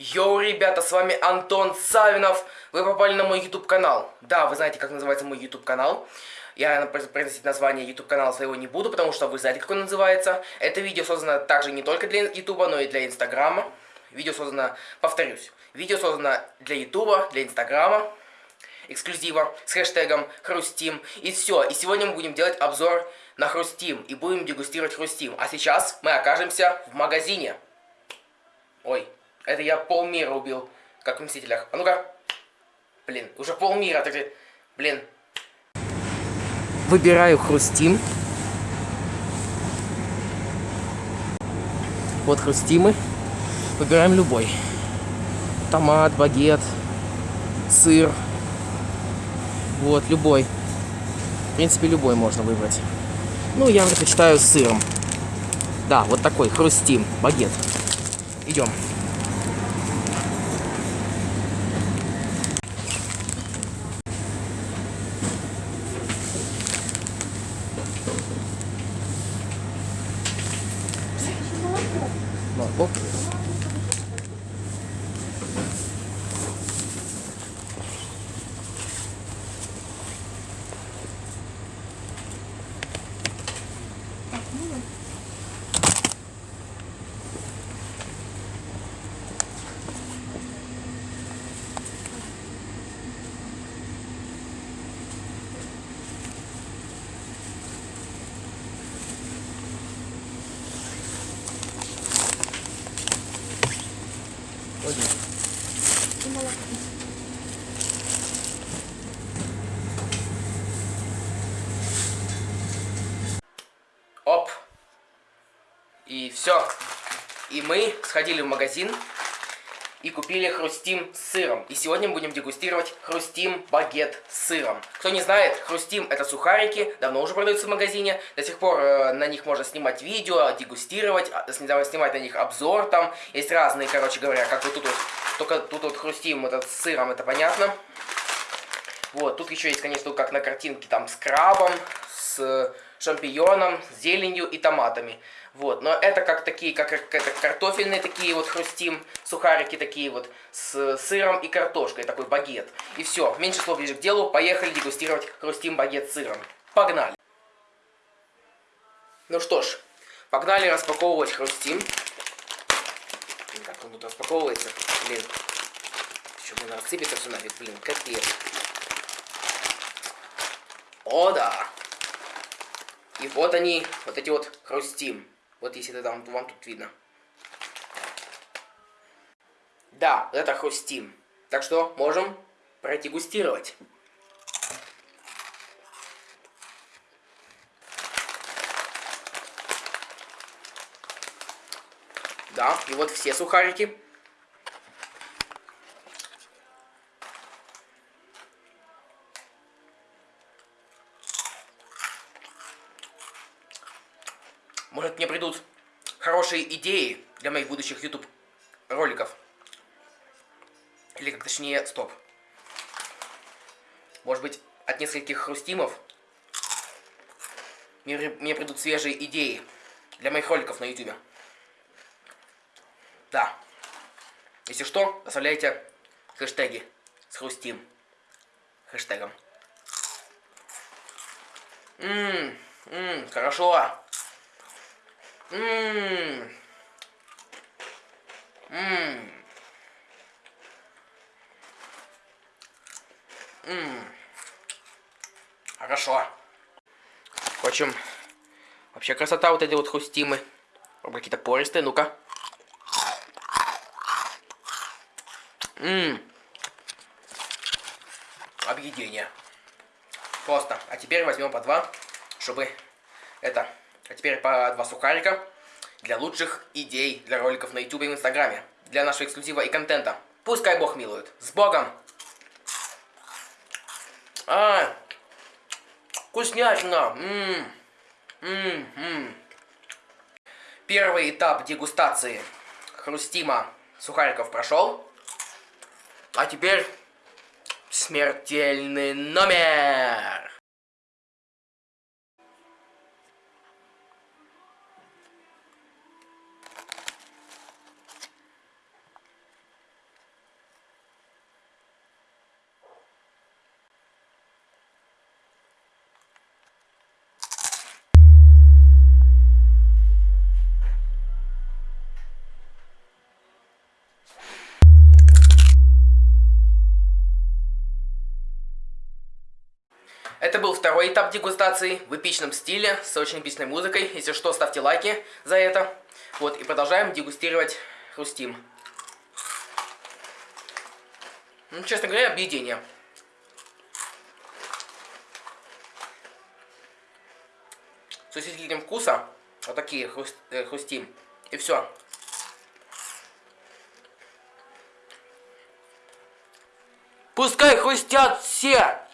Йоу, ребята, с вами Антон Савинов. Вы попали на мой YouTube канал. Да, вы знаете, как называется мой YouTube канал. Я произносить название YouTube канала своего не буду, потому что вы знаете, как он называется. Это видео создано также не только для YouTube, но и для Инстаграма. Видео создано, повторюсь, видео создано для YouTube, для Инстаграма, эксклюзива с хэштегом Хрустим. И все. И сегодня мы будем делать обзор на Хрустим. И будем дегустировать Хрустим. А сейчас мы окажемся в магазине. Ой, это я полмира убил, как в Мстителях. А ну-ка. Блин, уже полмира. Так, блин. Выбираю Хрустим. Вот Хрустимы. Выбираем любой. Томат, багет, сыр. Вот, любой. В принципе, любой можно выбрать. Ну, я предпочитаю с сыром. Да, вот такой, хрустим, багет. Идем. Оп. И все. И мы сходили в магазин и купили хрустим с сыром. И сегодня мы будем дегустировать хрустим багет с сыром. Кто не знает, хрустим это сухарики, давно уже продаются в магазине. До сих пор э, на них можно снимать видео, дегустировать, а, снимать на них обзор там. Есть разные, короче говоря, как вот тут вот, только тут вот хрустим этот с сыром, это понятно. Вот, тут еще есть, конечно, как на картинке, там с крабом, с шампиньоном, зеленью и томатами. Вот, но это как такие, как это картофельные такие вот хрустим, сухарики такие вот с сыром и картошкой, такой багет. И все, меньше слов ближе к делу, поехали дегустировать хрустим багет с сыром. Погнали! Ну что ж, погнали распаковывать хрустим. Как он тут распаковывается? Блин, еще, блин, рассыпется все нафиг, блин, капец. О, да! И вот они, вот эти вот хрустим. Вот если это там, вам тут видно. Да, это хрустим. Так что можем продегустировать. Да, и вот все сухарики. Может, мне придут хорошие идеи для моих будущих YouTube роликов. Или, как точнее, стоп. Может быть, от нескольких хрустимов мне, мне придут свежие идеи для моих роликов на YouTube. Да. Если что, оставляйте хэштеги с хрустим. Хэштегом. Ммм, ммм, хорошо. Ммм. Ммм. Ммм. Хорошо. Впрочем, вообще красота вот эти вот хрустимы. Какие-то пористые, ну-ка. Ммм. Объедение. Просто. А теперь возьмем по два, чтобы это а теперь по два сухарика для лучших идей для роликов на YouTube и в Инстаграме. Для нашего эксклюзива и контента. Пускай Бог милует. С Богом! А, вкуснятина! М -м -м Первый этап дегустации хрустима сухариков прошел. А теперь смертельный номер! Это был второй этап дегустации в эпичном стиле, с очень эпичной музыкой. Если что, ставьте лайки за это. Вот, и продолжаем дегустировать хрустим. Ну, честно говоря, объедение. С усилителем вкуса. Вот такие хруст, э, хрустим. И все. Пускай хрустят все!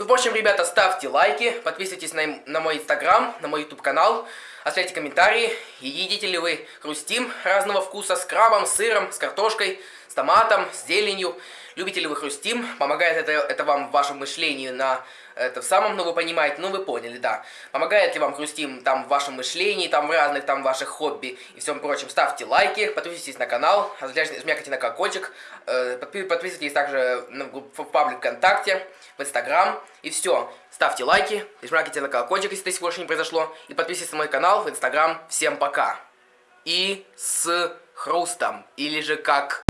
Ну, в общем, ребята, ставьте лайки, подписывайтесь на, на мой инстаграм, на мой YouTube канал, оставляйте комментарии, едите ли вы хрустим разного вкуса с крабом, с сыром, с картошкой, с томатом, с зеленью. Любите ли вы хрустим? Помогает это, это вам в вашем мышлении на это в самом, ну вы понимаете, ну вы поняли, да. Помогает ли вам хрустим там в вашем мышлении, там в разных там ваших хобби и всем прочем. Ставьте лайки, подписывайтесь на канал, жмякайте на колокольчик, э, подписывайтесь также в паблик ВКонтакте, в Инстаграм и все. Ставьте лайки, жмякайте на колокольчик, если это сегодня не произошло, и подписывайтесь на мой канал в Инстаграм. Всем пока. И с хрустом, или же как...